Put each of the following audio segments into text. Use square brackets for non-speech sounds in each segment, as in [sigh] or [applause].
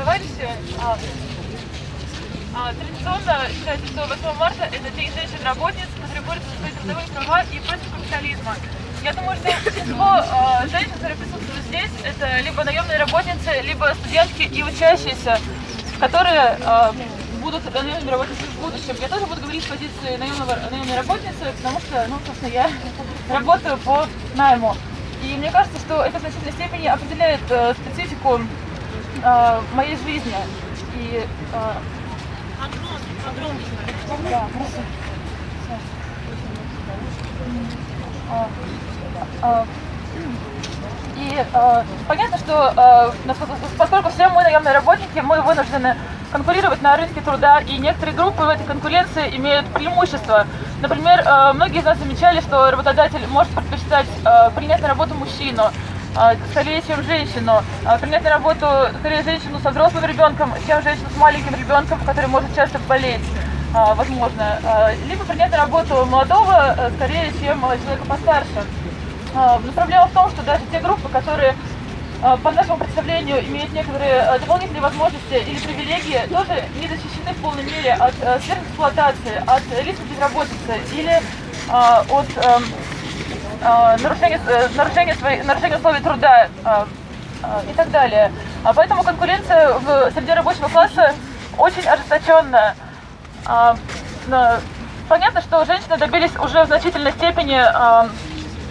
товарищи. А, а, Традиционно считается, что 8 марта это день женщин-работниц, которые борются за свои трудовые права и против капитализма. Я думаю, что большинство э, женщин, которые присутствуют здесь, это либо наемные работницы, либо студентки и учащиеся, которые э, будут наемными работницами в будущем. Я тоже буду говорить с позиции наемного, наемной работницы, потому что, ну, собственно, я [laughs] работаю по найму. И мне кажется, что это в значительной степени определяет э, специфику э, моей жизни. И, э. А, а, И э, понятно, что э, поскольку все мы наемные работники, мы вынуждены конкурировать на рынке труда, и некоторые группы в этой конкуренции имеют преимущество. Например, э, многие из нас замечали, что работодатель может предпочитать э, принять на работу мужчину, э, скорее, чем женщину, э, принять на работу скорее женщину со взрослым ребенком, чем женщину с маленьким ребенком, который может часто болеть а, возможно, а, либо принять на работу молодого э, скорее, чем э, человека постарше. А, Но проблема в том, что даже те группы, которые а, по нашему представлению имеют некоторые а, дополнительные возможности или привилегии, тоже не защищены в полной мере от а, сверхэксплуатации, от риска безработицы или а, от а, нарушения, э, нарушения, своей- нарушения условий труда а, и так далее. А Поэтому конкуренция в среде рабочего класса очень ожесточенная. На- Понятно, что женщины добились уже в значительной степени,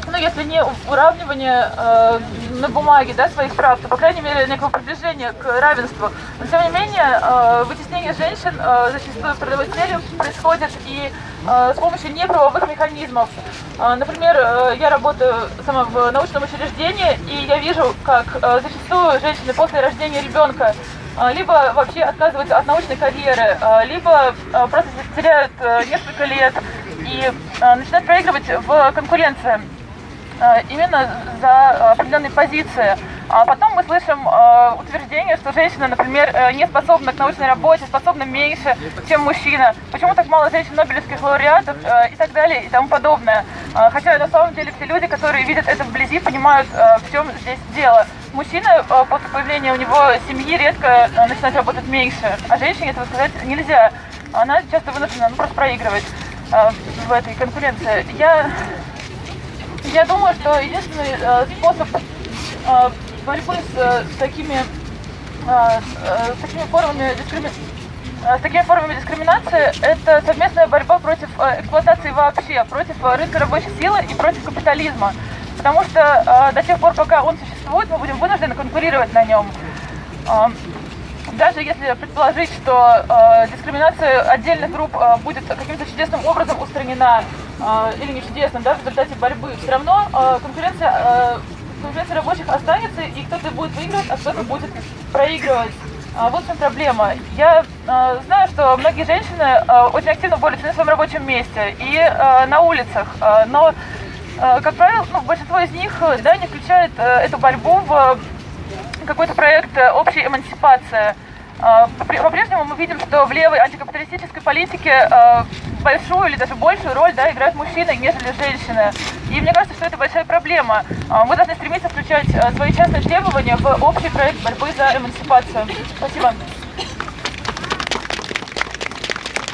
ну, если не уравнивания э, на бумаге да, своих прав, то, по крайней мере, некого продвижения к равенству. Но, тем не менее, э, вытеснение женщин э, зачастую в трудовой сфере происходит и э, с помощью неправовых механизмов. Э, Например, э, я работаю сама в научном учреждении, и я вижу, как э, зачастую женщины после рождения ребенка а, либо вообще отказываются от научной карьеры, а, либо а, просто теряют э, несколько лет и начинают проигрывать в конкуренции именно за определенные позиции. А потом мы слышим э, утверждение, что женщина, например, э, не способна к научной работе, способна меньше, чем мужчина. Почему так мало женщин Нобелевских лауреатов э, и так далее и тому подобное. Хотя на самом деле все люди, которые видят это вблизи, понимают, э, в чем здесь дело. Мужчина э, после появления у него семьи редко э, начинает работать меньше, а женщине этого сказать нельзя. Она часто вынуждена ну, просто проигрывать э, в этой конкуренции. Я я думаю, что единственный э, способ э, борьбы с, э, такими, э, э, с такими формами дискрими- э, с такими формами дискриминации это совместная борьба против эксплуатации вообще, против рынка рабочей силы и против капитализма. Потому что до тех пор, пока он существует, мы будем вынуждены конкурировать на нем. Э, даже если предположить, что дискриминация отдельных групп будет каким-то чудесным образом устранена, или не чудесным, да, в результате борьбы, все равно э, конкуренция, э, конкуренция рабочих останется, и кто-то будет выигрывать, а кто-то будет проигрывать. Вот в чем проблема. Я э, знаю, что многие женщины э, очень активно борются на своем рабочем месте и э, на улицах, э, но, э, как правило, ну, большинство из них э, да, не включает э, эту борьбу в какой-то проект э, общей эмансипации. Попри- По-прежнему мы видим, что в левой антикапиталистической политике э, большую или даже большую роль да, играют мужчины, нежели женщины. И мне кажется, что это большая проблема. Э, Мы должны стремиться включать свои частные требования в общий проект борьбы за эмансипацию. Спасибо.